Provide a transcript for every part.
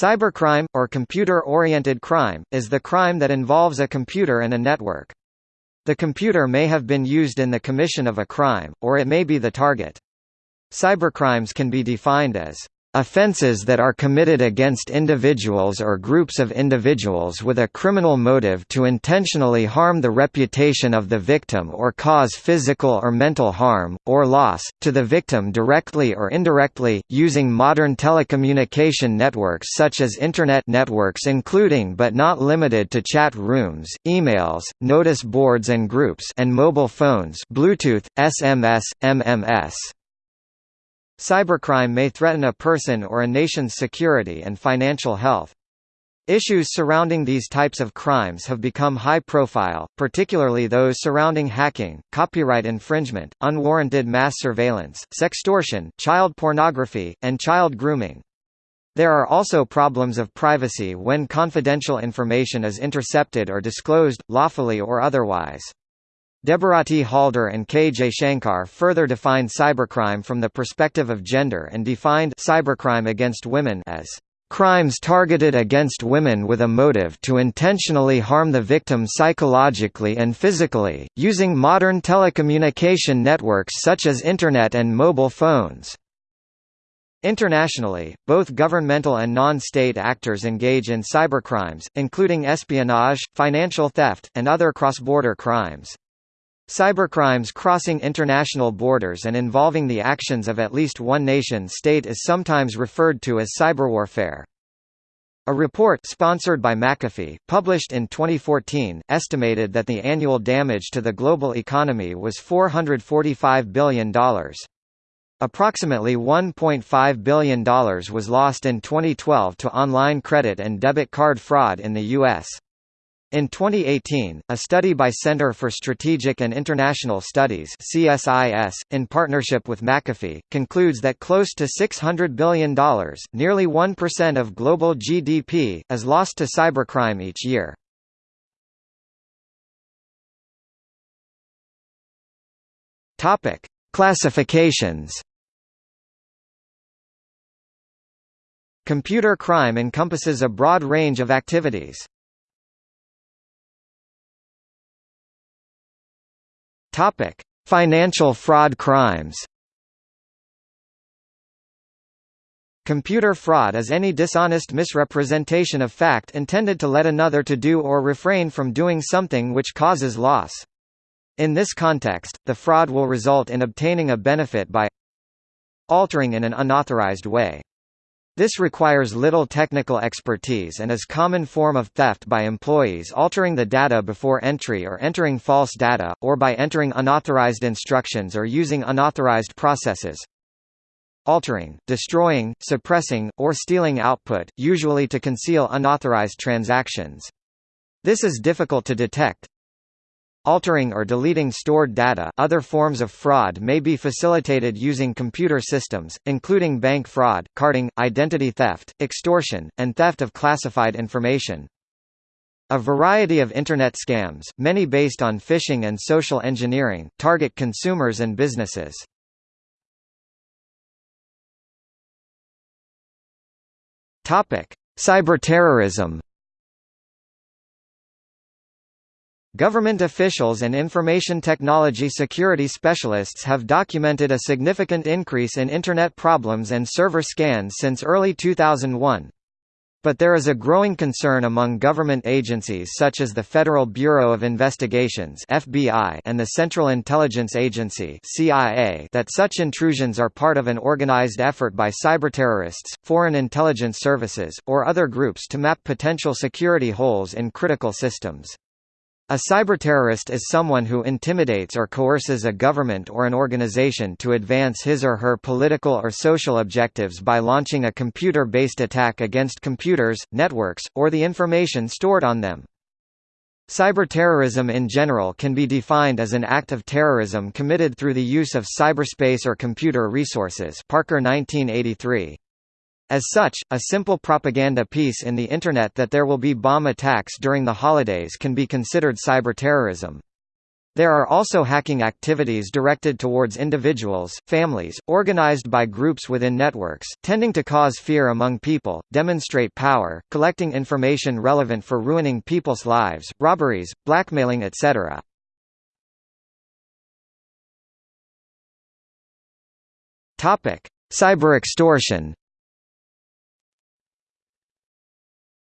Cybercrime, or computer-oriented crime, is the crime that involves a computer and a network. The computer may have been used in the commission of a crime, or it may be the target. Cybercrimes can be defined as Offences that are committed against individuals or groups of individuals with a criminal motive to intentionally harm the reputation of the victim or cause physical or mental harm, or loss, to the victim directly or indirectly, using modern telecommunication networks such as Internet networks including but not limited to chat rooms, emails, notice boards and groups and mobile phones Bluetooth, SMS, MMS. Cybercrime may threaten a person or a nation's security and financial health. Issues surrounding these types of crimes have become high profile, particularly those surrounding hacking, copyright infringement, unwarranted mass surveillance, sextortion, child pornography, and child grooming. There are also problems of privacy when confidential information is intercepted or disclosed, lawfully or otherwise. Debarati Halder and K. Shankar further defined cybercrime from the perspective of gender and defined cybercrime against women as crimes targeted against women with a motive to intentionally harm the victim psychologically and physically, using modern telecommunication networks such as Internet and mobile phones. Internationally, both governmental and non-state actors engage in cybercrimes, including espionage, financial theft, and other cross-border crimes. Cybercrimes crossing international borders and involving the actions of at least one nation-state is sometimes referred to as cyberwarfare. A report sponsored by McAfee, published in 2014, estimated that the annual damage to the global economy was $445 billion. Approximately $1.5 billion was lost in 2012 to online credit and debit card fraud in the U.S. In 2018, a study by Center for Strategic and International Studies CSIS, in partnership with McAfee, concludes that close to $600 billion nearly 1% of global GDP, is lost to cybercrime each year. Classifications Computer crime encompasses a broad range of activities. Topic: Financial fraud crimes. Computer fraud is any dishonest misrepresentation of fact intended to let another to do or refrain from doing something which causes loss. In this context, the fraud will result in obtaining a benefit by altering in an unauthorized way. This requires little technical expertise and is common form of theft by employees altering the data before entry or entering false data, or by entering unauthorized instructions or using unauthorized processes. Altering, destroying, suppressing, or stealing output, usually to conceal unauthorized transactions. This is difficult to detect, Altering or deleting stored data other forms of fraud may be facilitated using computer systems, including bank fraud, carding, identity theft, extortion, and theft of classified information. A variety of Internet scams, many based on phishing and social engineering, target consumers and businesses. Cyberterrorism Government officials and information technology security specialists have documented a significant increase in Internet problems and server scans since early 2001. But there is a growing concern among government agencies such as the Federal Bureau of Investigations (FBI) and the Central Intelligence Agency (CIA) that such intrusions are part of an organized effort by cyberterrorists, foreign intelligence services, or other groups to map potential security holes in critical systems. A cyberterrorist is someone who intimidates or coerces a government or an organization to advance his or her political or social objectives by launching a computer-based attack against computers, networks, or the information stored on them. Cyberterrorism in general can be defined as an act of terrorism committed through the use of cyberspace or computer resources Parker 1983. As such, a simple propaganda piece in the Internet that there will be bomb attacks during the holidays can be considered cyberterrorism. There are also hacking activities directed towards individuals, families, organized by groups within networks, tending to cause fear among people, demonstrate power, collecting information relevant for ruining people's lives, robberies, blackmailing etc. Cyber extortion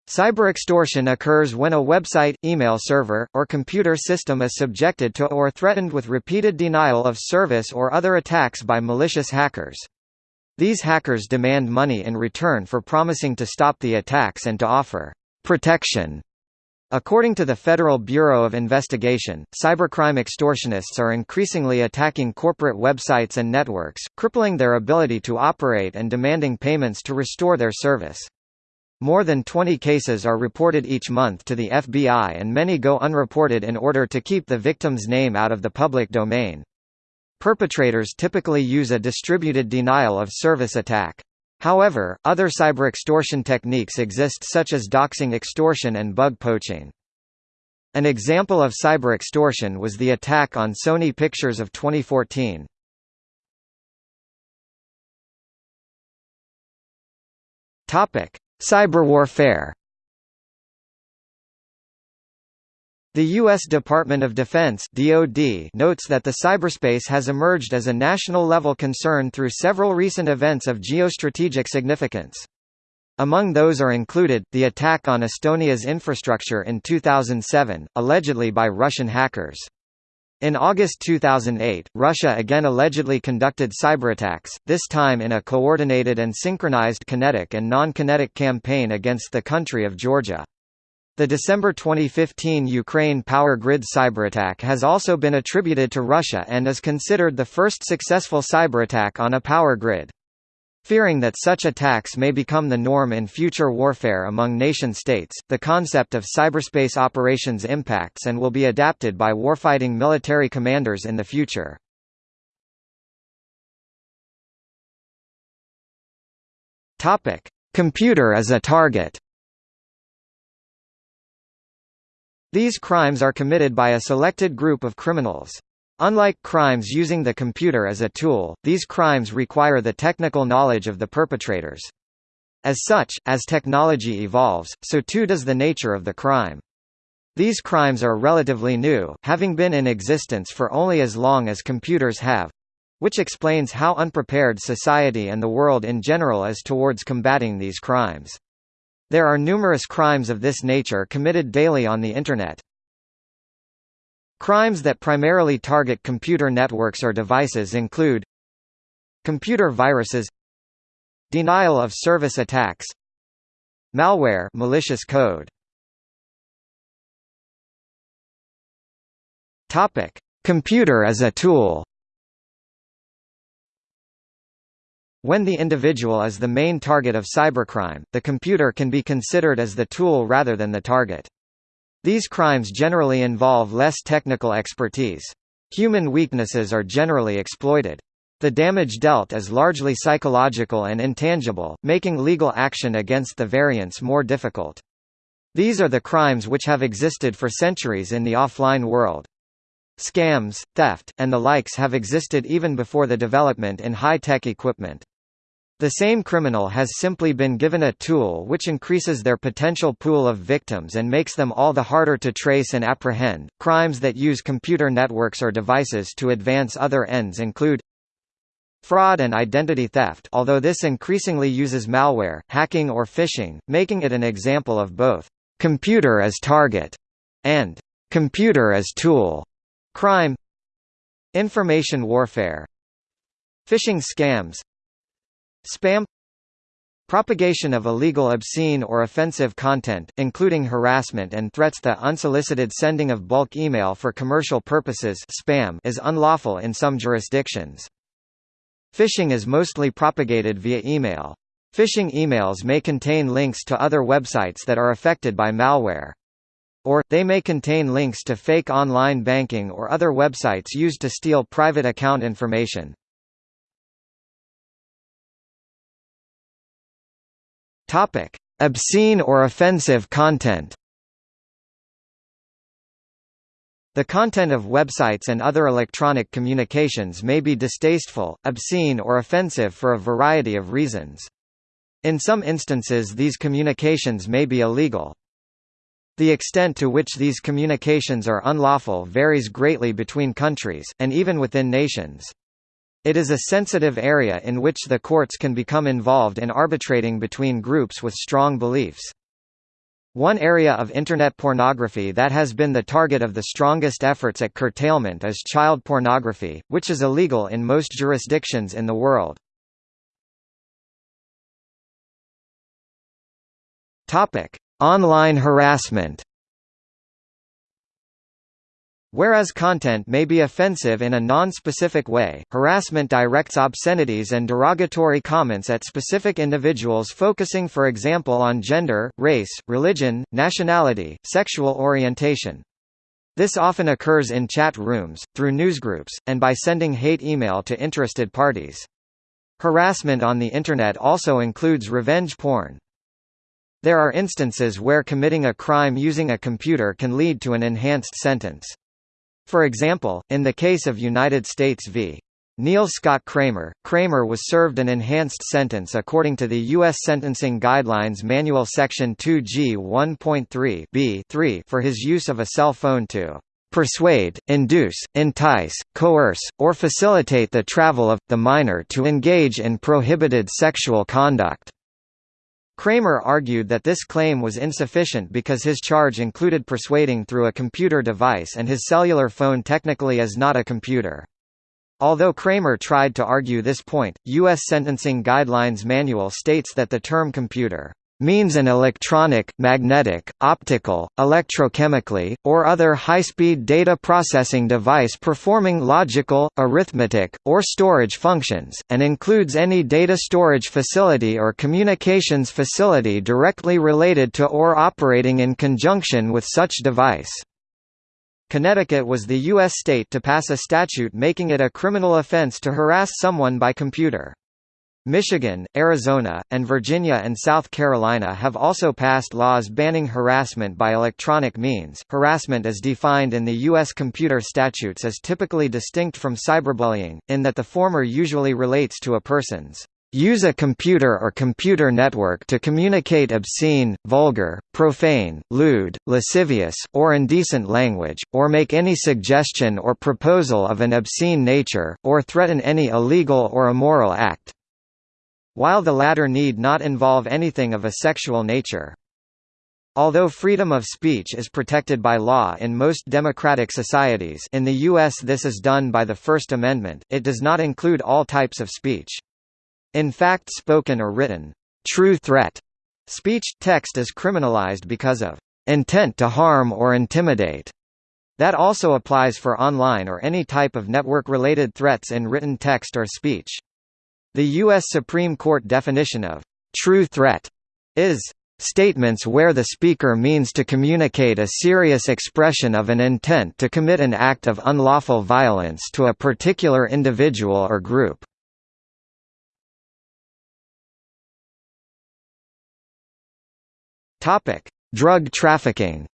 Cyberextortion occurs when a website, email server, or computer system is subjected to or threatened with repeated denial of service or other attacks by malicious hackers. These hackers demand money in return for promising to stop the attacks and to offer protection. According to the Federal Bureau of Investigation, cybercrime extortionists are increasingly attacking corporate websites and networks, crippling their ability to operate and demanding payments to restore their service. More than 20 cases are reported each month to the FBI and many go unreported in order to keep the victim's name out of the public domain. Perpetrators typically use a distributed denial of service attack. However, other cyber extortion techniques exist such as doxing extortion and bug poaching. An example of cyber extortion was the attack on Sony Pictures of 2014. Topic: Cyberwarfare The U.S. Department of Defense DoD notes that the cyberspace has emerged as a national-level concern through several recent events of geostrategic significance. Among those are included, the attack on Estonia's infrastructure in 2007, allegedly by Russian hackers. In August 2008, Russia again allegedly conducted cyberattacks, this time in a coordinated and synchronized kinetic and non-kinetic campaign against the country of Georgia. The December 2015 Ukraine power grid cyberattack has also been attributed to Russia and is considered the first successful cyberattack on a power grid. Fearing that such attacks may become the norm in future warfare among nation-states, the concept of cyberspace operations impacts and will be adapted by warfighting military commanders in the future. Computer as a target These crimes are committed by a selected group of criminals. Unlike crimes using the computer as a tool, these crimes require the technical knowledge of the perpetrators. As such, as technology evolves, so too does the nature of the crime. These crimes are relatively new, having been in existence for only as long as computers have which explains how unprepared society and the world in general is towards combating these crimes. There are numerous crimes of this nature committed daily on the Internet. Crimes that primarily target computer networks or devices include Computer viruses Denial of service attacks Malware malicious code Topic: Computer as a tool. When the individual is the main target of cybercrime, the computer can be considered as the tool rather than the target. These crimes generally involve less technical expertise. Human weaknesses are generally exploited. The damage dealt is largely psychological and intangible, making legal action against the variants more difficult. These are the crimes which have existed for centuries in the offline world. Scams, theft, and the likes have existed even before the development in high-tech equipment. The same criminal has simply been given a tool which increases their potential pool of victims and makes them all the harder to trace and apprehend. Crimes that use computer networks or devices to advance other ends include fraud and identity theft, although this increasingly uses malware, hacking or phishing, making it an example of both computer as target and computer as tool crime. Information warfare, phishing scams, Spam Propagation of illegal obscene or offensive content, including harassment and threats The unsolicited sending of bulk email for commercial purposes spam is unlawful in some jurisdictions. Phishing is mostly propagated via email. Phishing emails may contain links to other websites that are affected by malware. Or, they may contain links to fake online banking or other websites used to steal private account information. Topic: Obscene or offensive content. The content of websites and other electronic communications may be distasteful, obscene or offensive for a variety of reasons. In some instances these communications may be illegal. The extent to which these communications are unlawful varies greatly between countries, and even within nations. It is a sensitive area in which the courts can become involved in arbitrating between groups with strong beliefs. One area of Internet pornography that has been the target of the strongest efforts at curtailment is child pornography, which is illegal in most jurisdictions in the world. Online harassment Whereas content may be offensive in a non-specific way, harassment directs obscenities and derogatory comments at specific individuals focusing for example on gender, race, religion, nationality, sexual orientation. This often occurs in chat rooms, through newsgroups, and by sending hate email to interested parties. Harassment on the Internet also includes revenge porn. There are instances where committing a crime using a computer can lead to an enhanced sentence. For example, in the case of United States v. Neil Scott Kramer, Kramer was served an enhanced sentence according to the U.S. Sentencing Guidelines Manual Section 2G 1.3 b for his use of a cell phone to persuade, induce, entice, coerce, or facilitate the travel of, the minor to engage in prohibited sexual conduct. Kramer argued that this claim was insufficient because his charge included persuading through a computer device and his cellular phone technically is not a computer. Although Kramer tried to argue this point, U.S. Sentencing Guidelines Manual states that the term computer means an electronic, magnetic, optical, electrochemically, or other high-speed data processing device performing logical, arithmetic, or storage functions, and includes any data storage facility or communications facility directly related to or operating in conjunction with such device. Connecticut was the U.S. state to pass a statute making it a criminal offense to harass someone by computer. Michigan, Arizona, and Virginia and South Carolina have also passed laws banning harassment by electronic means. Harassment as defined in the U.S. computer statutes is typically distinct from cyberbullying, in that the former usually relates to a person's use a computer or computer network to communicate obscene, vulgar, profane, lewd, lascivious, or indecent language, or make any suggestion or proposal of an obscene nature, or threaten any illegal or immoral act while the latter need not involve anything of a sexual nature. Although freedom of speech is protected by law in most democratic societies in the U.S. this is done by the First Amendment, it does not include all types of speech. In fact spoken or written, true threat speech, text is criminalized because of intent to harm or intimidate. That also applies for online or any type of network-related threats in written text or speech. The U.S. Supreme Court definition of true threat is statements where the speaker means to communicate a serious expression of an intent to commit an act of unlawful violence to a particular individual or group. Drug trafficking.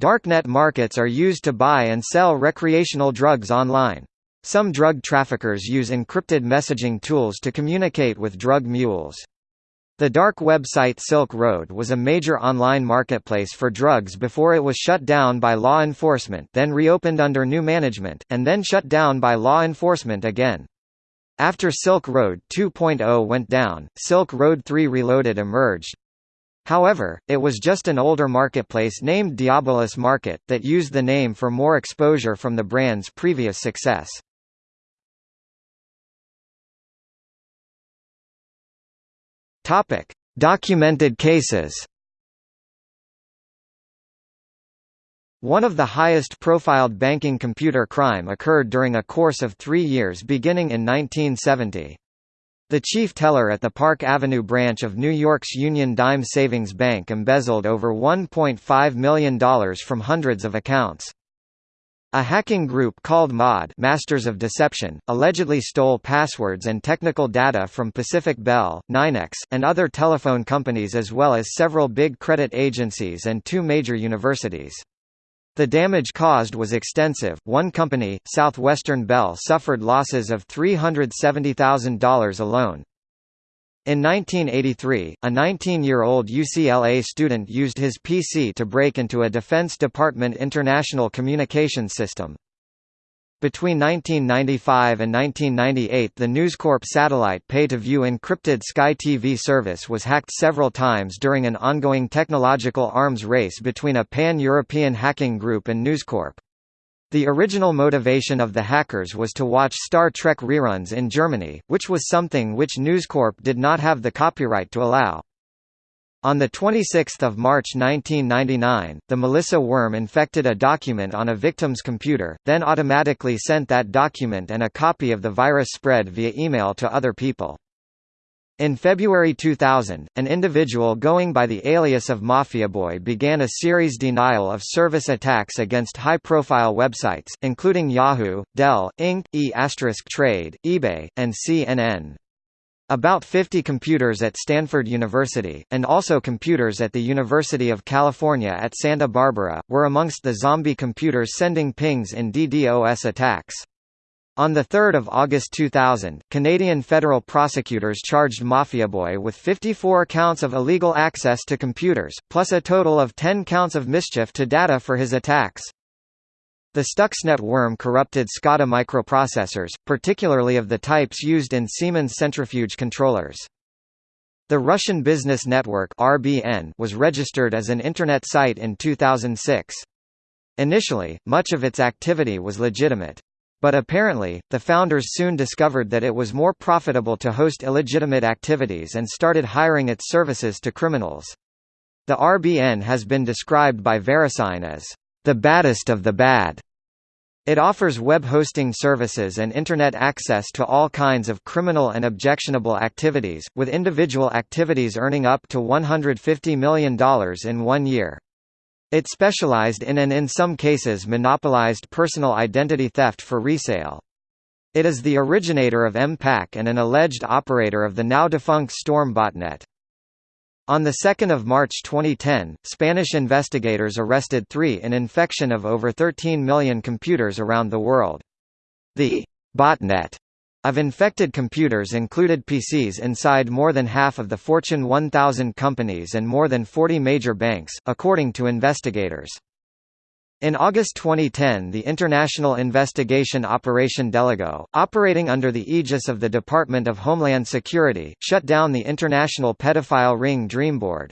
Darknet markets are used to buy and sell recreational drugs online. Some drug traffickers use encrypted messaging tools to communicate with drug mules. The dark website Silk Road was a major online marketplace for drugs before it was shut down by law enforcement then reopened under new management, and then shut down by law enforcement again. After Silk Road 2.0 went down, Silk Road 3 Reloaded emerged. However, it was just an older marketplace named Diabolus Market, that used the name for more exposure from the brand's previous success. Topic: Documented cases. One of the highest profiled banking computer crime occurred during a course of three years beginning in 1970. The chief teller at the Park Avenue branch of New York's Union Dime Savings Bank embezzled over $1.5 million from hundreds of accounts. A hacking group called MOD Masters of Deception, allegedly stole passwords and technical data from Pacific Bell, NYNEX, and other telephone companies as well as several big credit agencies and two major universities. The damage caused was extensive. One company, Southwestern Bell, suffered losses of $370,000 alone. In 1983, a 19-year-old UCLA student used his PC to break into a Defense Department international communications system. Between 1995 and 1998 the News Corp satellite pay-to-view encrypted Sky TV service was hacked several times during an ongoing technological arms race between a pan-European hacking group and News Corp. The original motivation of the hackers was to watch Star Trek reruns in Germany, which was something which News Corp did not have the copyright to allow. On 26 March 1999, the Melissa worm infected a document on a victim's computer, then automatically sent that document and a copy of the virus spread via email to other people. In February 2000, an individual going by the alias of MafiaBoy began a series denial of service attacks against high-profile websites, including Yahoo, Dell, Inc., E*Trade, eBay, and CNN. About 50 computers at Stanford University, and also computers at the University of California at Santa Barbara, were amongst the zombie computers sending pings in DDoS attacks. On 3 August 2000, Canadian federal prosecutors charged MafiaBoy with 54 counts of illegal access to computers, plus a total of 10 counts of mischief to data for his attacks. The Stuxnet worm corrupted SCADA microprocessors, particularly of the types used in Siemens centrifuge controllers. The Russian Business Network (RBN) was registered as an internet site in 2006. Initially, much of its activity was legitimate. But apparently, the founders soon discovered that it was more profitable to host illegitimate activities and started hiring its services to criminals. The RBN has been described by VeriSign as the baddest of the bad. It offers web hosting services and Internet access to all kinds of criminal and objectionable activities, with individual activities earning up to $150 million in one year. It specialized in and in some cases monopolized personal identity theft for resale. It is the originator of MPack and an alleged operator of the now-defunct Storm botnet. On 2 March 2010, Spanish investigators arrested three in infection of over 13 million computers around the world. The botnet of infected computers included PCs inside more than half of the Fortune 1000 companies and more than 40 major banks, according to investigators. In August 2010 the International Investigation Operation Delego, operating under the aegis of the Department of Homeland Security, shut down the international pedophile ring Dreamboard.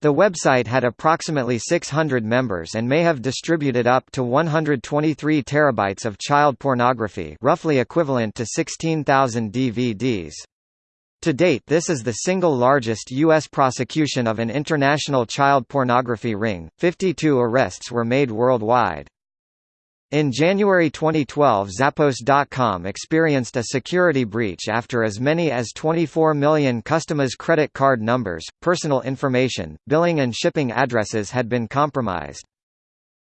The website had approximately 600 members and may have distributed up to 123 terabytes of child pornography roughly equivalent to 16,000 DVDs. To date this is the single largest U.S. prosecution of an international child pornography ring, 52 arrests were made worldwide. In January 2012 Zappos.com experienced a security breach after as many as 24 million customers' credit card numbers, personal information, billing and shipping addresses had been compromised.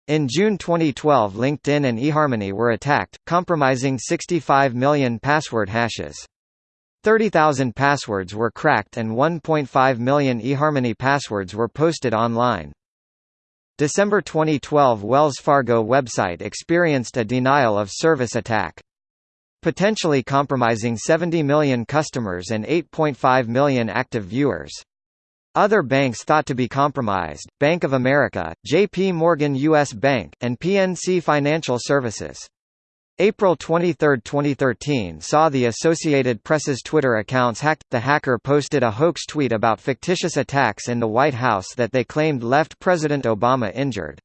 In June 2012 LinkedIn and eHarmony were attacked, compromising 65 million password hashes. 30,000 passwords were cracked and 1.5 million eHarmony passwords were posted online. December 2012 Wells Fargo website experienced a denial of service attack. Potentially compromising 70 million customers and 8.5 million active viewers. Other banks thought to be compromised, Bank of America, J.P. Morgan U.S. Bank, and PNC Financial Services. April 23, 2013 saw the Associated Press's Twitter accounts hacked. The hacker posted a hoax tweet about fictitious attacks in the White House that they claimed left President Obama injured.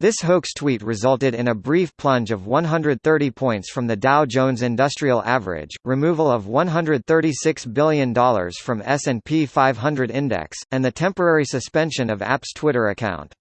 This hoax tweet resulted in a brief plunge of 130 points from the Dow Jones Industrial Average, removal of $136 billion from S&P 500 index, and the temporary suspension of App's Twitter account.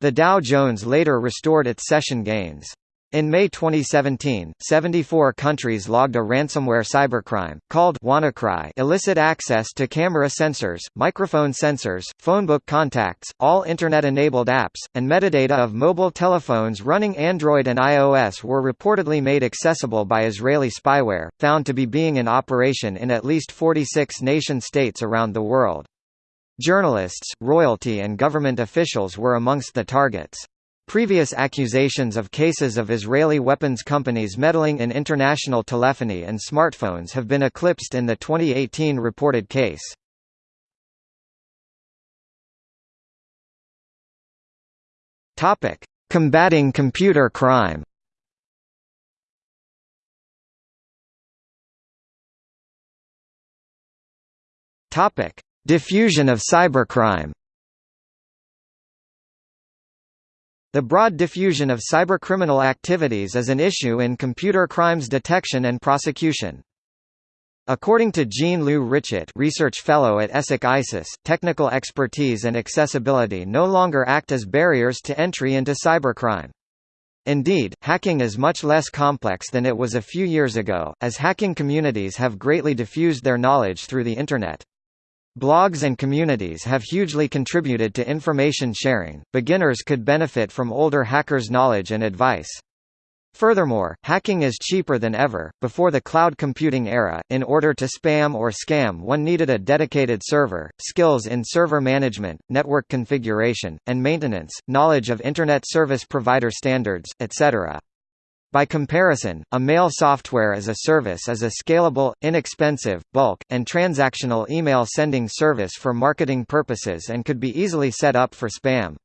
The Dow Jones later restored its session gains. In May 2017, 74 countries logged a ransomware cybercrime, called WannaCry illicit access to camera sensors, microphone sensors, phonebook contacts, all Internet-enabled apps, and metadata of mobile telephones running Android and iOS were reportedly made accessible by Israeli spyware, found to be being in operation in at least 46 nation-states around the world. Journalists, royalty and government officials were amongst the targets. Previous accusations of cases of Israeli weapons companies meddling in international telephony and smartphones have been eclipsed in the 2018 reported case. Combating computer crime. Diffusion of cybercrime. The broad diffusion of cybercriminal activities is an issue in computer crimes detection and prosecution. According to Jean-Lou Richet research fellow at ESSEC ISIS, technical expertise and accessibility no longer act as barriers to entry into cybercrime. Indeed, hacking is much less complex than it was a few years ago, as hacking communities have greatly diffused their knowledge through the Internet. Blogs and communities have hugely contributed to information sharing. Beginners could benefit from older hackers' knowledge and advice. Furthermore, hacking is cheaper than ever. Before the cloud computing era, in order to spam or scam, one needed a dedicated server, skills in server management, network configuration, and maintenance, knowledge of Internet service provider standards, etc. By comparison, a mail software as a service is a scalable, inexpensive, bulk, and transactional email sending service for marketing purposes and could be easily set up for spam.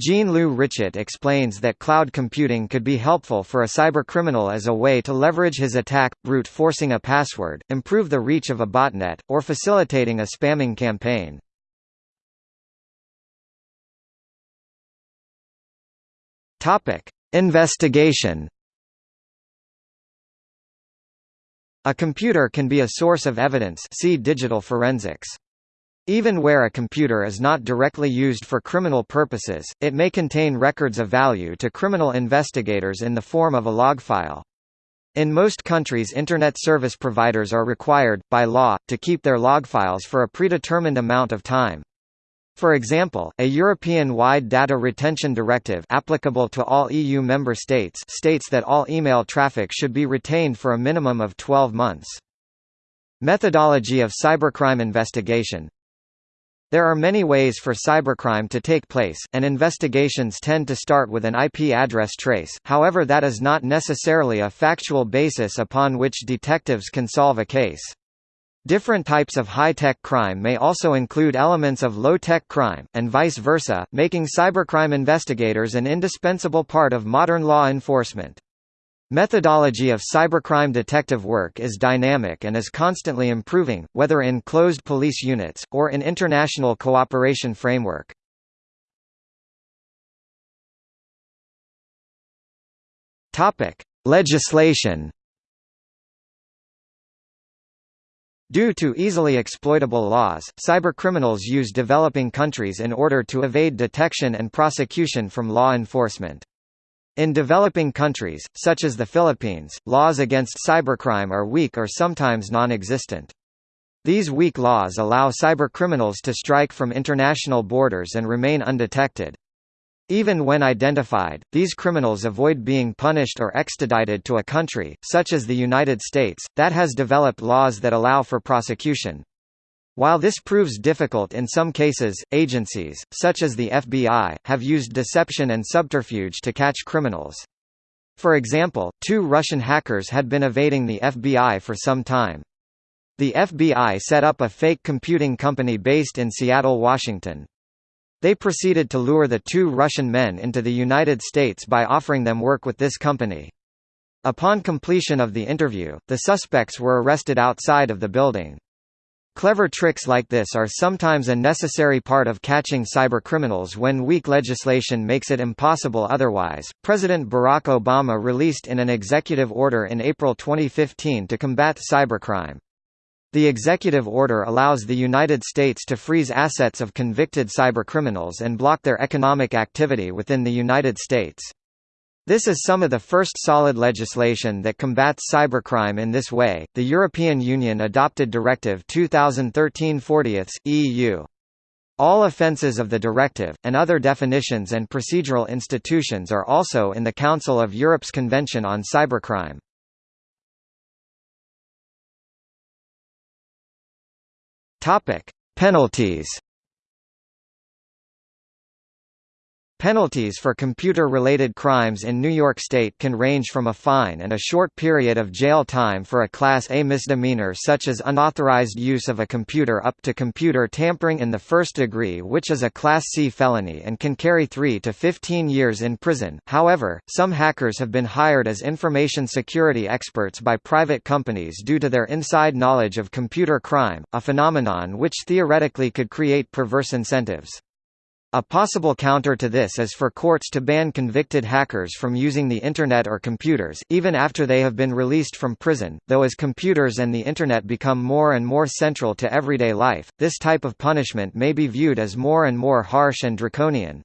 Jean-Lou Richet explains that cloud computing could be helpful for a cybercriminal as a way to leverage his attack, brute forcing a password, improve the reach of a botnet, or facilitating a spamming campaign. Investigation A computer can be a source of evidence see digital forensics. Even where a computer is not directly used for criminal purposes, it may contain records of value to criminal investigators in the form of a log file. In most countries Internet service providers are required, by law, to keep their log files for a predetermined amount of time. For example, a European-wide data retention directive applicable to all EU member states states that all email traffic should be retained for a minimum of 12 months. Methodology of cybercrime investigation There are many ways for cybercrime to take place, and investigations tend to start with an IP address trace, however that is not necessarily a factual basis upon which detectives can solve a case. Different types of high-tech crime may also include elements of low-tech crime, and vice versa, making cybercrime investigators an indispensable part of modern law enforcement. Methodology of cybercrime detective work is dynamic and is constantly improving, whether in closed police units, or in international cooperation framework. Legislation Due to easily exploitable laws, cybercriminals use developing countries in order to evade detection and prosecution from law enforcement. In developing countries, such as the Philippines, laws against cybercrime are weak or sometimes non-existent. These weak laws allow cybercriminals to strike from international borders and remain undetected. Even when identified, these criminals avoid being punished or extradited to a country, such as the United States, that has developed laws that allow for prosecution. While this proves difficult in some cases, agencies, such as the FBI, have used deception and subterfuge to catch criminals. For example, two Russian hackers had been evading the FBI for some time. The FBI set up a fake computing company based in Seattle, Washington. They proceeded to lure the two Russian men into the United States by offering them work with this company. Upon completion of the interview, the suspects were arrested outside of the building. Clever tricks like this are sometimes a necessary part of catching cybercriminals when weak legislation makes it impossible otherwise. President Barack Obama released in an executive order in April 2015 to combat cybercrime. The executive order allows the United States to freeze assets of convicted cybercriminals and block their economic activity within the United States. This is some of the first solid legislation that combats cybercrime in this way. The European Union adopted Directive 2013/40 EU. All offences of the directive, and other definitions and procedural institutions are also in the Council of Europe's Convention on Cybercrime. Penalties Penalties for computer-related crimes in New York State can range from a fine and a short period of jail time for a Class A misdemeanor such as unauthorized use of a computer up to computer tampering in the first degree which is a Class C felony and can carry 3 to 15 years in prison. However, some hackers have been hired as information security experts by private companies due to their inside knowledge of computer crime, a phenomenon which theoretically could create perverse incentives. A possible counter to this is for courts to ban convicted hackers from using the Internet or computers, even after they have been released from prison, though as computers and the Internet become more and more central to everyday life, this type of punishment may be viewed as more and more harsh and draconian.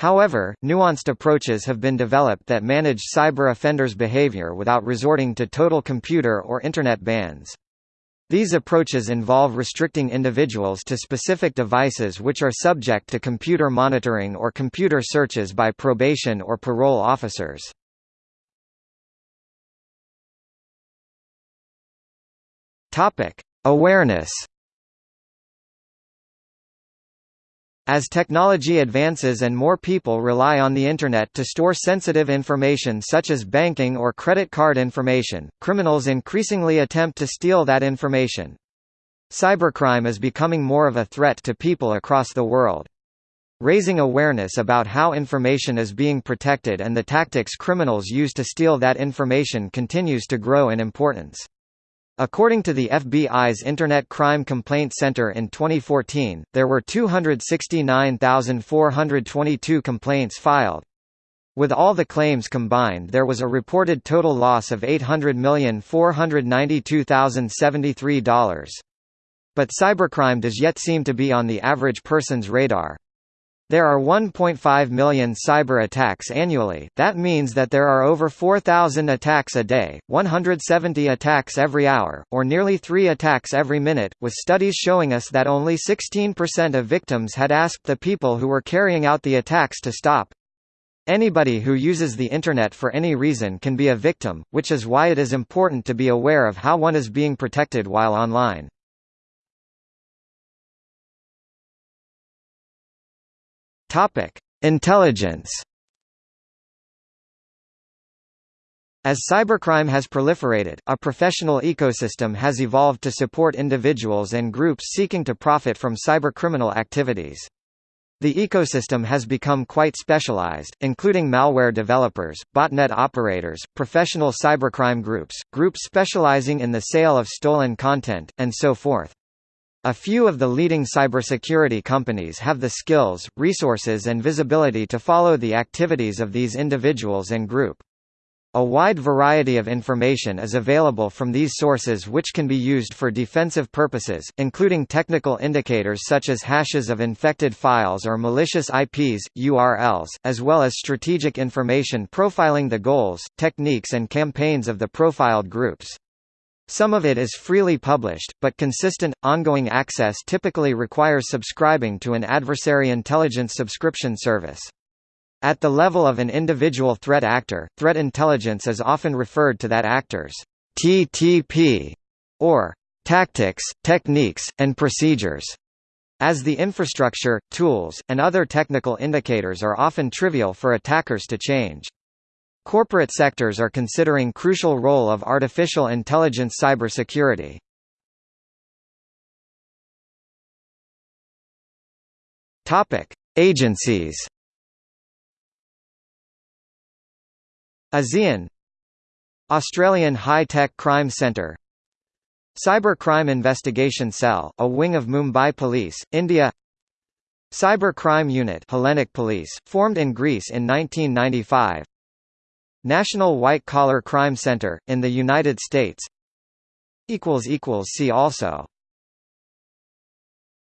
However, nuanced approaches have been developed that manage cyber offenders' behavior without resorting to total computer or Internet bans. These approaches involve restricting individuals to specific devices which are subject to computer monitoring or computer searches by probation or parole officers. Awareness As technology advances and more people rely on the Internet to store sensitive information such as banking or credit card information, criminals increasingly attempt to steal that information. Cybercrime is becoming more of a threat to people across the world. Raising awareness about how information is being protected and the tactics criminals use to steal that information continues to grow in importance. According to the FBI's Internet Crime Complaint Center in 2014, there were 269,422 complaints filed. With all the claims combined there was a reported total loss of $800,492,073. But cybercrime does yet seem to be on the average person's radar. There are 1.5 million cyber attacks annually, that means that there are over 4,000 attacks a day, 170 attacks every hour, or nearly 3 attacks every minute, with studies showing us that only 16% of victims had asked the people who were carrying out the attacks to stop. Anybody who uses the Internet for any reason can be a victim, which is why it is important to be aware of how one is being protected while online. Topic: Intelligence. As cybercrime has proliferated, a professional ecosystem has evolved to support individuals and groups seeking to profit from cybercriminal activities. The ecosystem has become quite specialized, including malware developers, botnet operators, professional cybercrime groups, groups specializing in the sale of stolen content, and so forth. A few of the leading cybersecurity companies have the skills, resources and visibility to follow the activities of these individuals and group. A wide variety of information is available from these sources which can be used for defensive purposes, including technical indicators such as hashes of infected files or malicious IPs, URLs, as well as strategic information profiling the goals, techniques and campaigns of the profiled groups. Some of it is freely published, but consistent, ongoing access typically requires subscribing to an adversary intelligence subscription service. At the level of an individual threat actor, threat intelligence is often referred to that actor's TTP, or tactics, techniques, and procedures, as the infrastructure, tools, and other technical indicators are often trivial for attackers to change. Corporate sectors are considering crucial role of artificial intelligence cybersecurity. Topic: Agencies. ASEAN Australian High Tech Crime Centre Cyber Crime Investigation Cell, a wing of Mumbai Police, India Cyber Crime Unit Hellenic Police, formed in Greece in 1995 National White Collar Crime Center, in the United States See also